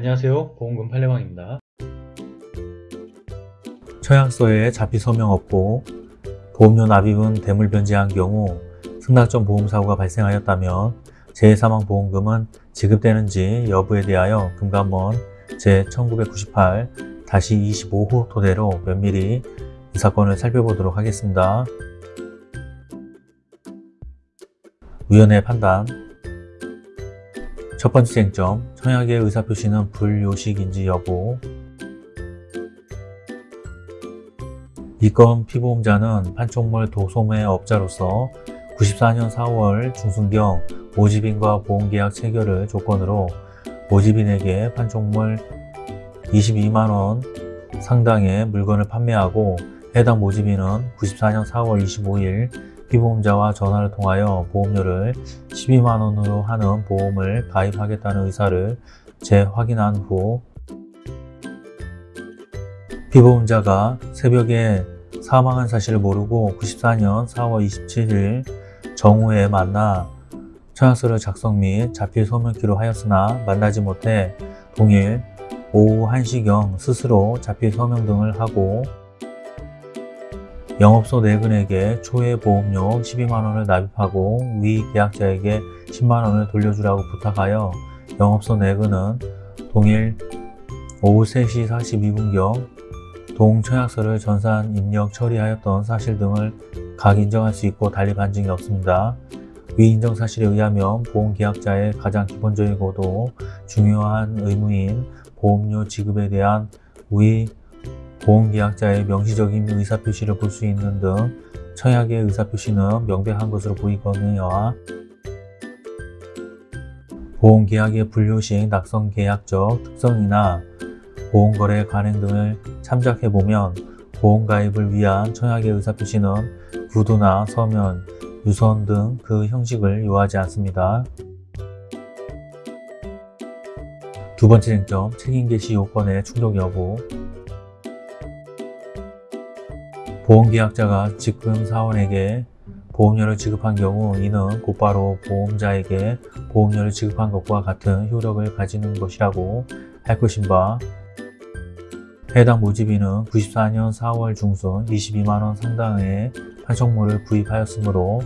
안녕하세요. 보험금 팔례방입니다. 처약서에 자피 서명 없고 보험료 납입은 대물 변제한 경우 승낙점 보험사고가 발생하였다면 재해사망보험금은 지급되는지 여부에 대하여 금감원 제1998-25호 토대로 면밀히 이 사건을 살펴보도록 하겠습니다. 위원회 판단 첫 번째 쟁점, 청약의 의사표시는 불요식인지 여부. 이건 피보험자는 판촉물 도소매 업자로서 94년 4월 중순경 모집인과 보험계약 체결을 조건으로 모집인에게 판촉물 22만원 상당의 물건을 판매하고 해당 모집인은 94년 4월 25일 피보험자와 전화를 통하여 보험료를 12만원으로 하는 보험을 가입하겠다는 의사를 재확인한 후 피보험자가 새벽에 사망한 사실을 모르고 94년 4월 27일 정오에 만나 청약서를 작성 및 자필 소명키로 하였으나 만나지 못해 동일 오후 1시경 스스로 자필 서명 등을 하고 영업소 내근에게 초회 보험료 12만원을 납입하고 위 계약자에게 10만원을 돌려주라고 부탁하여 영업소 내근은 동일 오후 3시 42분경 동청약서를 전산 입력 처리하였던 사실 등을 각 인정할 수 있고 달리 반증이 없습니다. 위 인정 사실에 의하면 보험계약자의 가장 기본적이고도 중요한 의무인 보험료 지급에 대한 위 보험계약자의 명시적인 의사표시를 볼 수 있는 등 청약의 의사표시는 명백한 것으로 보이거니와 보험계약의 분류식 낙성계약적 특성이나 보험거래 관행 등을 참작해보면 보험가입을 위한 청약의 의사표시는 구두나 서면, 유선 등 그 형식을 요하지 않습니다. 두 번째 쟁점, 책임 개시 요건의 충족 여부 보험계약자가 직금 사원에게 보험료를 지급한 경우 이는 곧바로 보험자에게 보험료를 지급한 것과 같은 효력을 가지는 것이라고 할 것인 바 해당 모집인은 94년 4월 중순 22만원 상당의 판촉물을 구입하였으므로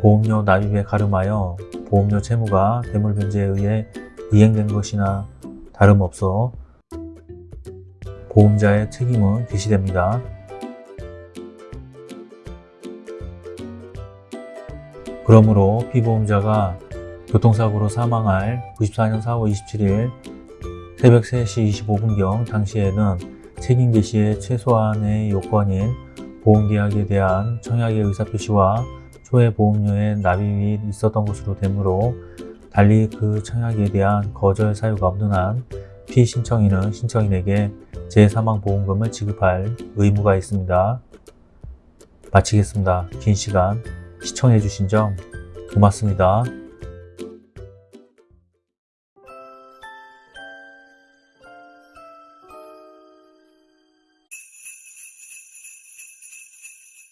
보험료 납입에 가름하여 보험료 채무가 대물변제에 의해 이행된 것이나 다름없어 보험자의 책임은 개시됩니다. 그러므로 피보험자가 교통사고로 사망할 94년 4월 27일 새벽 3시 25분경 당시에는 책임 개시의 최소한의 요건인 보험계약에 대한 청약의 의사표시와 초회 보험료의 납입이 있었던 것으로 되므로 달리 그 청약에 대한 거절 사유가 없는 한 피신청인은 신청인에게 재사망보험금을 지급할 의무가 있습니다. 마치겠습니다. 긴 시간 시청해주신 점 고맙습니다.